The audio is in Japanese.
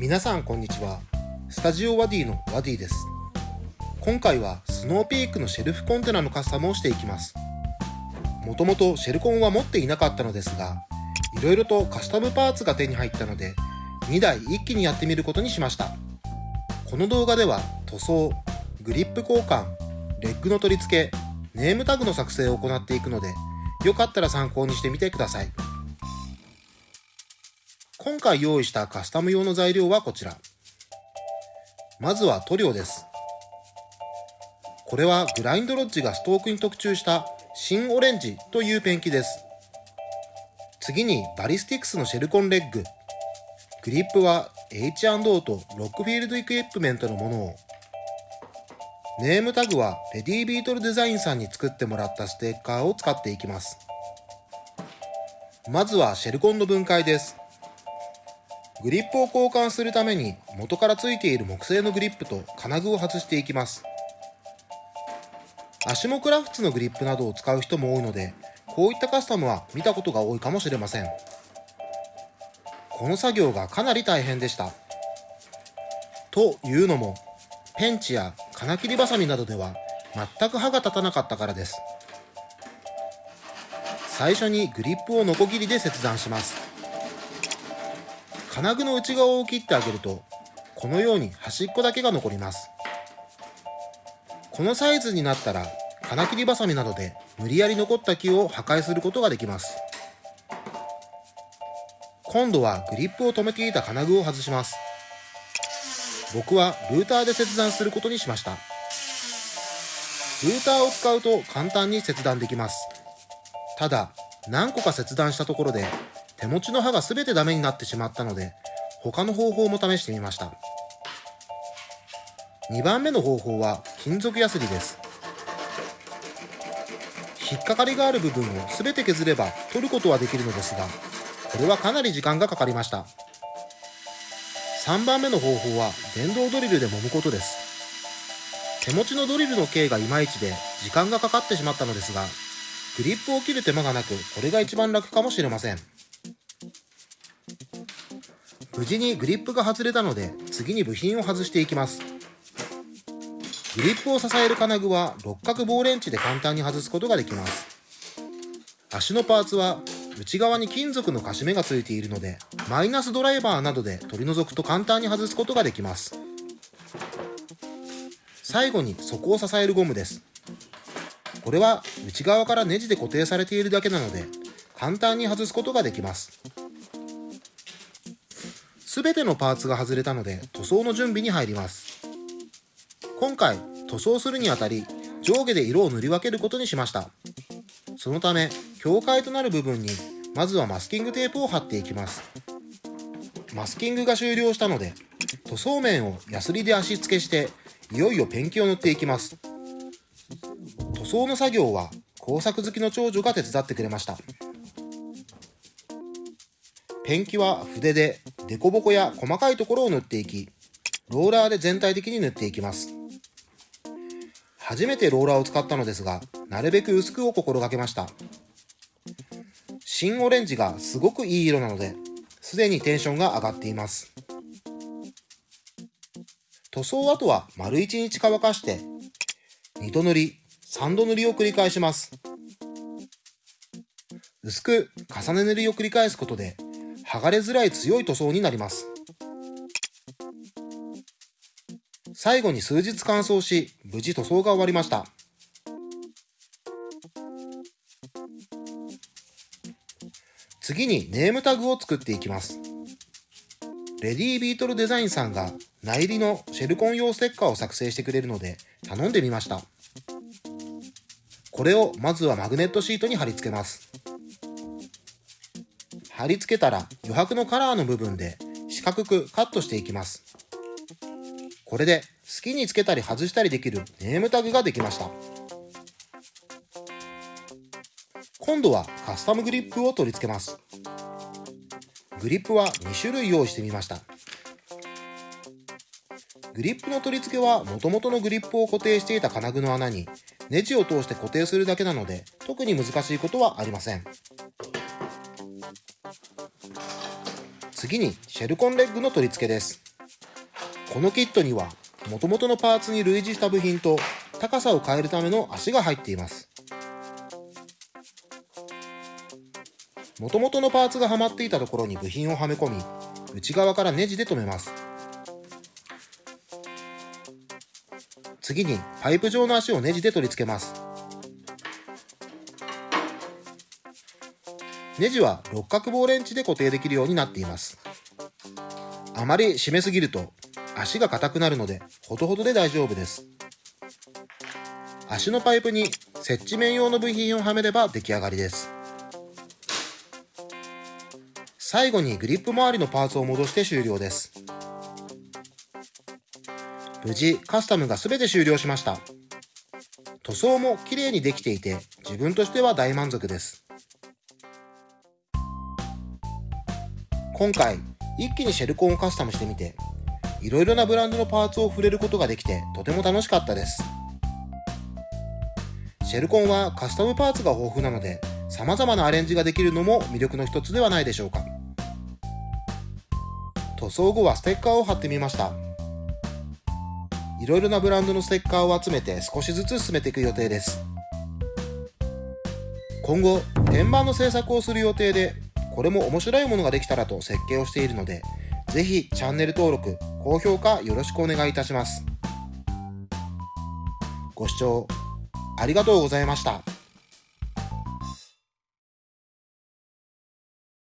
皆さんこんにちは。スタジオワディのワディです。今回はスノーピークのシェルフコンテナのカスタムをしていきます。もともとシェルコンは持っていなかったのですがいろいろとカスタムパーツが手に入ったので2台一気にやってみることにしました。この動画では塗装グリップ交換レッグの取り付けネームタグの作成を行っていくのでよかったら参考にしてみてください。今回用意したカスタム用の材料はこちら。まずは塗料です。これはグラインドロッジがストークに特注した新オレンジというペンキです。次にバリスティックスのシェルコンレッグ。グリップは H&O とロックフィールドエクイプメントのものを。ネームタグはレディービートルデザインさんに作ってもらったステッカーを使っていきます。まずはシェルコンの分解です。グリップを交換するために元から付いている木製のグリップと金具を外していきます。アシモクラフツのグリップなどを使う人も多いので、こういったカスタムは見たことが多いかもしれません。この作業がかなり大変でした。というのも、ペンチや金切りバサミなどでは全く刃が立たなかったからです。最初にグリップをノコギリで切断します。金具の内側を切ってあげると、このように端っこだけが残ります。このサイズになったら、金切りバサミなどで無理やり残った木を破壊することができます。今度はグリップを止めていた金具を外します。僕はルーターで切断することにしました。ルーターを使うと簡単に切断できます。ただ、何個か切断したところで手持ちの刃が全てダメになってしまったので、他の方法も試してみました。2番目の方法は金属ヤスリです。引っかかりがある部分を全て削れば取ることはできるのですが、これはかなり時間がかかりました。3番目の方法は電動ドリルで揉むことです。手持ちのドリルの径がいまいちで時間がかかってしまったのですが、グリップを切る手間がなく、これが一番楽かもしれません。無事にグリップが外れたので、次に部品を外していきます。グリップを支える金具は六角棒レンチで簡単に外すことができます。足のパーツは内側に金属のカシ目がついているので、マイナスドライバーなどで取り除くと簡単に外すことができます。最後に底を支えるゴムです。これは内側からネジで固定されているだけなので、簡単に外すことができます。すべてのパーツが外れたので塗装の準備に入ります。今回塗装するにあたり上下で色を塗り分けることにしました。そのため境界となる部分にまずはマスキングテープを貼っていきます。マスキングが終了したので塗装面をヤスリで足付けしていよいよペンキを塗っていきます。塗装の作業は工作好きの長女が手伝ってくれました。ペンキは筆で凸凹や細かいところを塗っていき、ローラーで全体的に塗っていきます。初めてローラーを使ったのですが、なるべく薄くを心がけました。新オレンジがすごくいい色なので、すでにテンションが上がっています。塗装跡は丸1日乾かして、2度塗り、3度塗りを繰り返します。薄く重ね塗りを繰り返すことで剥がれづらい強い塗装になります。最後に数日乾燥し、無事塗装が終わりました。次にネームタグを作っていきます。レディービートルデザインさんが内入りのシェルコン用ステッカーを作成してくれるので頼んでみました。これをまずはマグネットシートに貼り付けます。貼り付けたら余白のカラーの部分で四角くカットしていきます。これで好きにつけたり外したりできるネームタグができました。今度はカスタムグリップを取り付けます。グリップは2種類用意してみました。グリップの取り付けは元々のグリップを固定していた金具の穴にネジを通して固定するだけなので特に難しいことはありません。次にシェルコンレッグの取り付けです。このキットには元々のパーツに類似した部品と高さを変えるための足が入っています。元々のパーツがはまっていたところに部品をはめ込み内側からネジで留めます。次にパイプ状の足をネジで取り付けます。ネジは六角棒レンチで固定できるようになっています。あまり締めすぎると足が硬くなるのでほどほどで大丈夫です。足のパイプに接地面用の部品をはめれば出来上がりです。最後にグリップ周りのパーツを戻して終了です。無事カスタムが全て終了しました。塗装も綺麗にできていて自分としては大満足です。今回一気にシェルコンをカスタムしてみていろいろなブランドのパーツを触れることができてとても楽しかったです。シェルコンはカスタムパーツが豊富なので様々なアレンジができるのも魅力の一つではないでしょうか。塗装後はステッカーを貼ってみました。いろいろなブランドのステッカーを集めて少しずつ進めていく予定です。今後天板の製作をする予定でこれも面白いものができたらと設計をしているのでぜひチャンネル登録高評価よろしくお願いいたしますご視聴ありがとうございました。